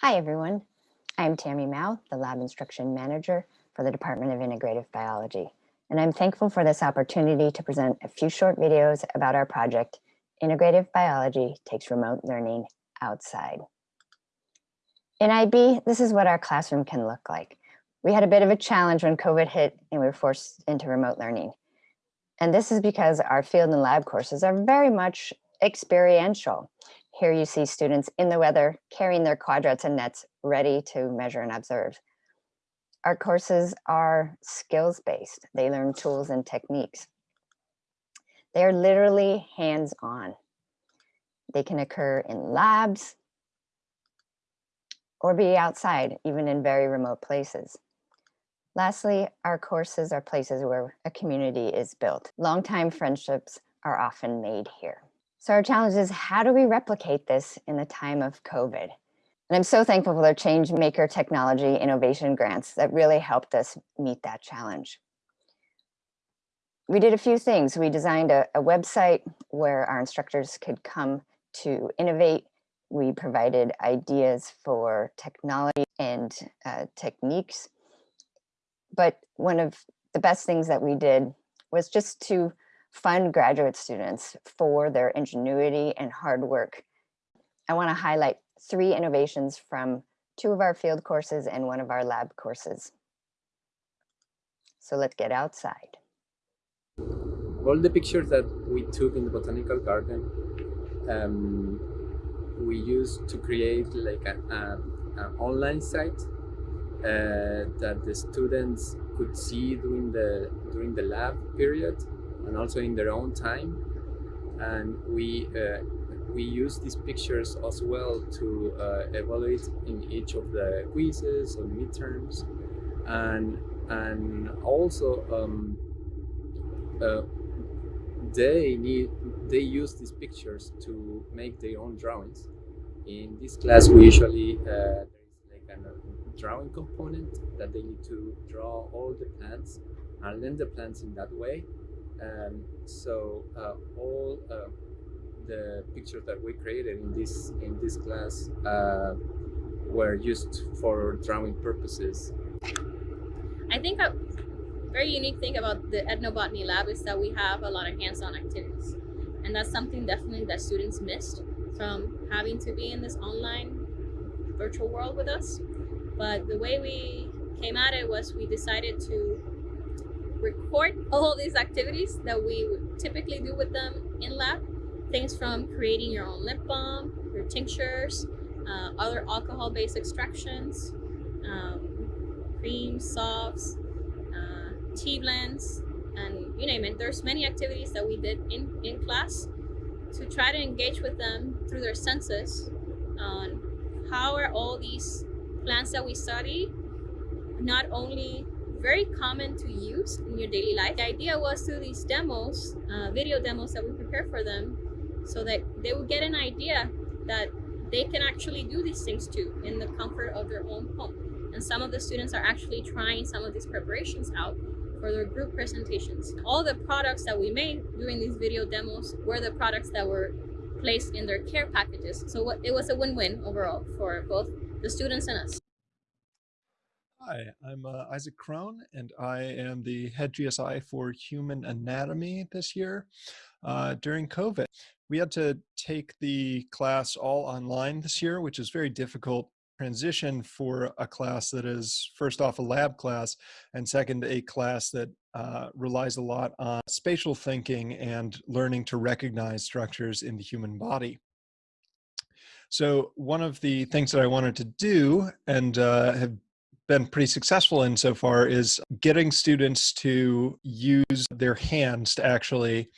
Hi, everyone. I'm Tammy Mao, the Lab Instruction Manager for the Department of Integrative Biology, and I'm thankful for this opportunity to present a few short videos about our project, Integrative Biology Takes Remote Learning Outside. In IB, this is what our classroom can look like. We had a bit of a challenge when COVID hit and we were forced into remote learning. And this is because our field and lab courses are very much experiential. Here you see students in the weather carrying their quadrats and nets ready to measure and observe. Our courses are skills-based. They learn tools and techniques. They are literally hands-on. They can occur in labs or be outside, even in very remote places. Lastly, our courses are places where a community is built. Longtime friendships are often made here. So our challenge is how do we replicate this in the time of COVID? And I'm so thankful for their Change Maker Technology Innovation Grants that really helped us meet that challenge. We did a few things. We designed a, a website where our instructors could come to innovate. We provided ideas for technology and uh, techniques. But one of the best things that we did was just to fund graduate students for their ingenuity and hard work. I wanna highlight three innovations from two of our field courses and one of our lab courses. So let's get outside. All the pictures that we took in the botanical garden, um, we used to create like an online site uh, that the students could see during the during the lab period and also in their own time. And we uh, we use these pictures as well to uh, evaluate in each of the quizzes or midterms, and and also um, uh, they need they use these pictures to make their own drawings. In this class, we usually uh, there is like a drawing component that they need to draw all the plants and learn the plants in that way and so uh, all uh, the pictures that we created in this in this class uh, were used for drawing purposes. I think a very unique thing about the ethnobotany lab is that we have a lot of hands-on activities. And that's something definitely that students missed from having to be in this online virtual world with us. But the way we came at it was we decided to all these activities that we typically do with them in lab. Things from creating your own lip balm, your tinctures, uh, other alcohol-based extractions, um, creams, softs, uh, tea blends, and you name it. There's many activities that we did in, in class to try to engage with them through their senses on how are all these plants that we study not only very common to use in your daily life. The idea was through these demos, uh, video demos that we prepare for them, so that they would get an idea that they can actually do these things too in the comfort of their own home. And some of the students are actually trying some of these preparations out for their group presentations. All the products that we made during these video demos were the products that were placed in their care packages. So it was a win-win overall for both the students and us. Hi, I'm uh, Isaac Krohn, and I am the head GSI for human anatomy this year. Uh, during COVID, we had to take the class all online this year, which is very difficult transition for a class that is first off a lab class and second a class that uh, relies a lot on spatial thinking and learning to recognize structures in the human body. So one of the things that I wanted to do and uh, have been pretty successful in so far is getting students to use their hands to actually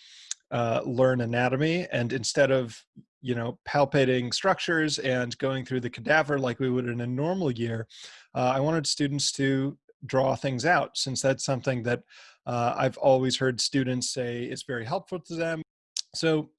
uh, learn anatomy. And instead of you know palpating structures and going through the cadaver like we would in a normal year uh, i wanted students to draw things out since that's something that uh, i've always heard students say is very helpful to them. So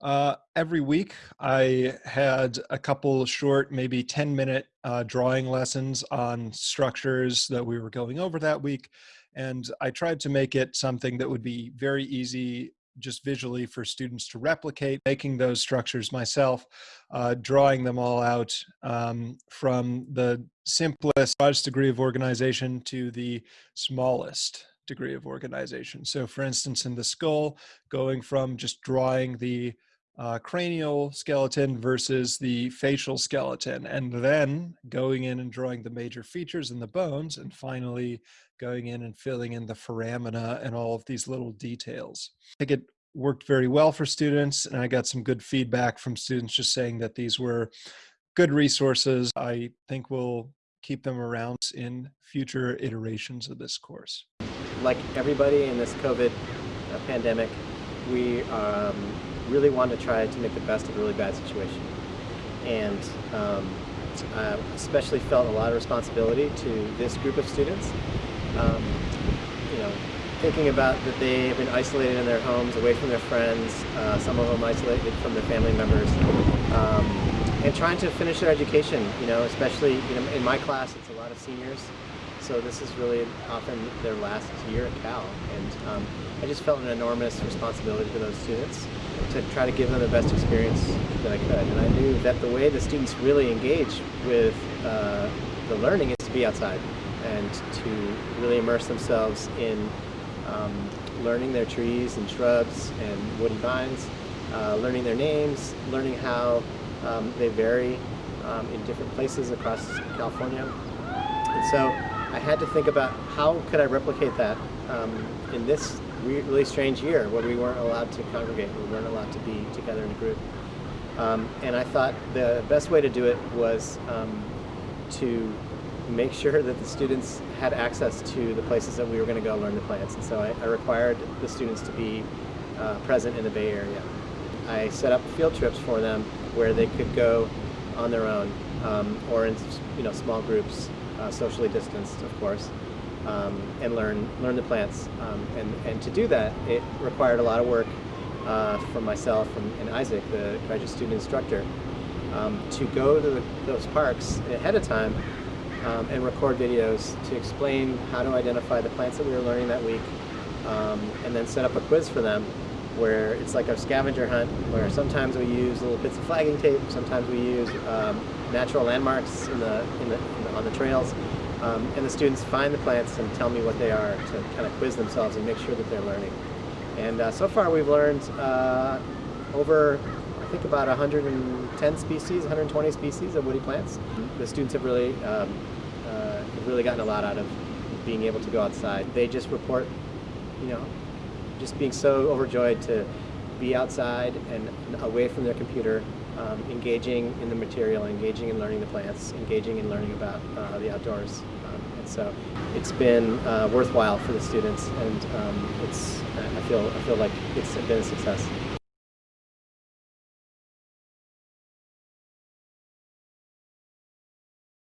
uh, every week I had a couple short, maybe 10 minute uh, drawing lessons on structures that we were going over that week. And I tried to make it something that would be very easy just visually for students to replicate, making those structures myself, uh, drawing them all out um, from the simplest, broadest degree of organization to the smallest degree of organization. So for instance, in the skull, going from just drawing the uh, cranial skeleton versus the facial skeleton, and then going in and drawing the major features in the bones, and finally going in and filling in the foramina and all of these little details. I think it worked very well for students, and I got some good feedback from students just saying that these were good resources. I think we'll keep them around in future iterations of this course. Like everybody in this COVID uh, pandemic, we um, really wanted to try to make the best of a really bad situation. And um, I especially felt a lot of responsibility to this group of students. Um, you know, thinking about that they have been isolated in their homes, away from their friends, uh, some of them isolated from their family members, um, and trying to finish their education, you know, especially you know, in my class, it's a lot of seniors, so this is really often their last year at Cal, and um, I just felt an enormous responsibility to those students to try to give them the best experience that I could. And I knew that the way the students really engage with uh, the learning is to be outside and to really immerse themselves in um, learning their trees and shrubs and woody vines, uh, learning their names, learning how um, they vary um, in different places across California. And so I had to think about how could I replicate that um, in this really strange year where we weren't allowed to congregate, we weren't allowed to be together in a group. Um, and I thought the best way to do it was um, to make sure that the students had access to the places that we were going to go learn the plants. And so I, I required the students to be uh, present in the Bay Area. I set up field trips for them where they could go on their own um, or in you know small groups, uh, socially distanced, of course um, and learn learn the plants. Um, and, and to do that, it required a lot of work uh, from myself and, and, Isaac, the graduate student instructor, um, to go to the, those parks ahead of time um, and record videos to explain how to identify the plants that we were learning that week, um, and then set up a quiz for them where it's like a scavenger hunt, where sometimes we use little bits of flagging tape, sometimes we use um, natural landmarks in the, in the, in the, on the trails, um, and the students find the plants and tell me what they are to kind of quiz themselves and make sure that they're learning. And uh, so far we've learned uh, over, I think about 110 species, 120 species of woody plants. The students have really, um, uh, have really gotten a lot out of being able to go outside. They just report, you know, just being so overjoyed to be outside and away from their computer um, engaging in the material, engaging in learning the plants, engaging in learning about uh, the outdoors. Um, and so it's been uh, worthwhile for the students and um, it's, I feel, I feel like it's been a success.